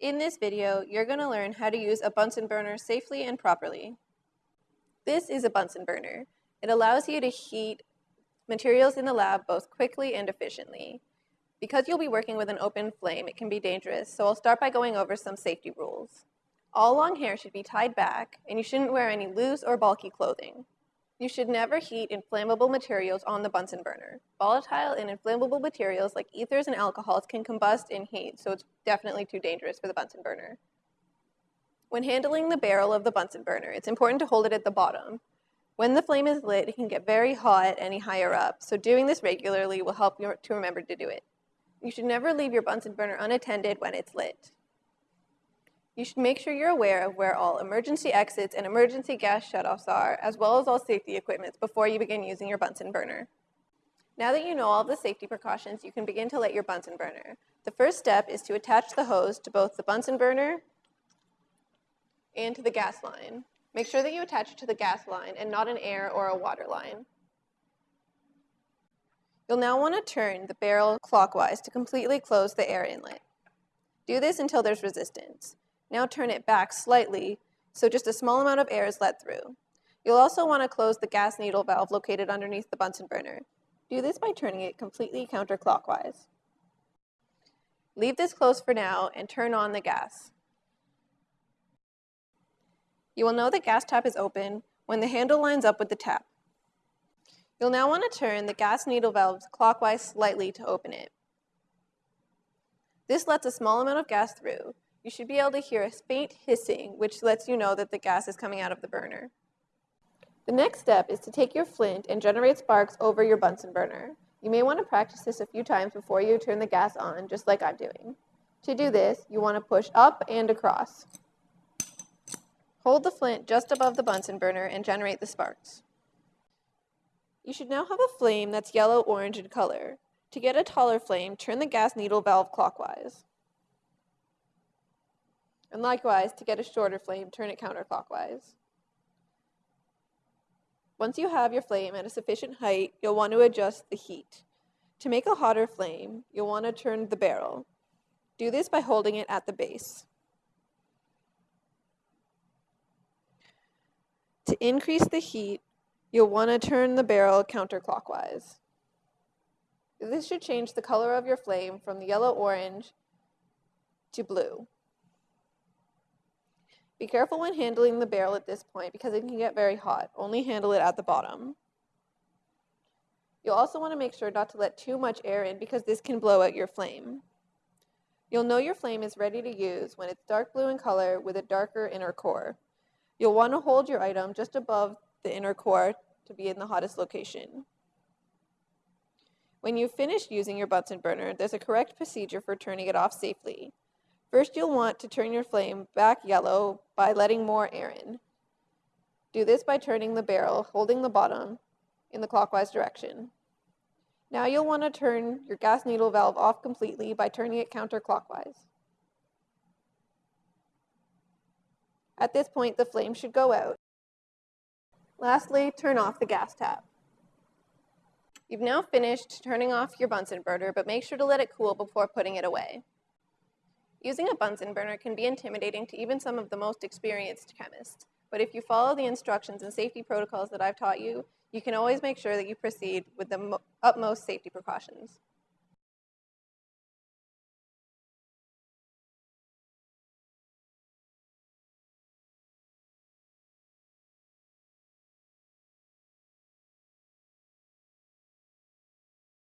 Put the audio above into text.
In this video, you're going to learn how to use a Bunsen burner safely and properly. This is a Bunsen burner. It allows you to heat materials in the lab both quickly and efficiently. Because you'll be working with an open flame, it can be dangerous, so I'll start by going over some safety rules. All long hair should be tied back, and you shouldn't wear any loose or bulky clothing. You should never heat inflammable materials on the Bunsen burner. Volatile and inflammable materials like ethers and alcohols can combust in heat, so it's definitely too dangerous for the Bunsen burner. When handling the barrel of the Bunsen burner, it's important to hold it at the bottom. When the flame is lit, it can get very hot any higher up, so doing this regularly will help you to remember to do it. You should never leave your Bunsen burner unattended when it's lit. You should make sure you're aware of where all emergency exits and emergency gas shutoffs are, as well as all safety equipment before you begin using your Bunsen burner. Now that you know all the safety precautions, you can begin to light your Bunsen burner. The first step is to attach the hose to both the Bunsen burner and to the gas line. Make sure that you attach it to the gas line and not an air or a water line. You'll now want to turn the barrel clockwise to completely close the air inlet. Do this until there's resistance. Now turn it back slightly so just a small amount of air is let through. You'll also want to close the gas needle valve located underneath the Bunsen burner. Do this by turning it completely counterclockwise. Leave this closed for now and turn on the gas. You will know the gas tap is open when the handle lines up with the tap. You'll now want to turn the gas needle valve clockwise slightly to open it. This lets a small amount of gas through, you should be able to hear a faint hissing, which lets you know that the gas is coming out of the burner. The next step is to take your flint and generate sparks over your Bunsen burner. You may want to practice this a few times before you turn the gas on, just like I'm doing. To do this, you want to push up and across. Hold the flint just above the Bunsen burner and generate the sparks. You should now have a flame that's yellow-orange in color. To get a taller flame, turn the gas needle valve clockwise. And likewise, to get a shorter flame, turn it counterclockwise. Once you have your flame at a sufficient height, you'll want to adjust the heat. To make a hotter flame, you'll want to turn the barrel. Do this by holding it at the base. To increase the heat, you'll want to turn the barrel counterclockwise. This should change the color of your flame from the yellow-orange to blue. Be careful when handling the barrel at this point because it can get very hot. Only handle it at the bottom. You'll also want to make sure not to let too much air in because this can blow out your flame. You'll know your flame is ready to use when it's dark blue in color with a darker inner core. You'll want to hold your item just above the inner core to be in the hottest location. When you've finished using your Bunsen burner, there's a correct procedure for turning it off safely. First, you'll want to turn your flame back yellow by letting more air in. Do this by turning the barrel, holding the bottom, in the clockwise direction. Now you'll want to turn your gas needle valve off completely by turning it counterclockwise. At this point, the flame should go out. Lastly, turn off the gas tap. You've now finished turning off your Bunsen burner, but make sure to let it cool before putting it away. Using a Bunsen burner can be intimidating to even some of the most experienced chemists, but if you follow the instructions and safety protocols that I've taught you, you can always make sure that you proceed with the utmost safety precautions.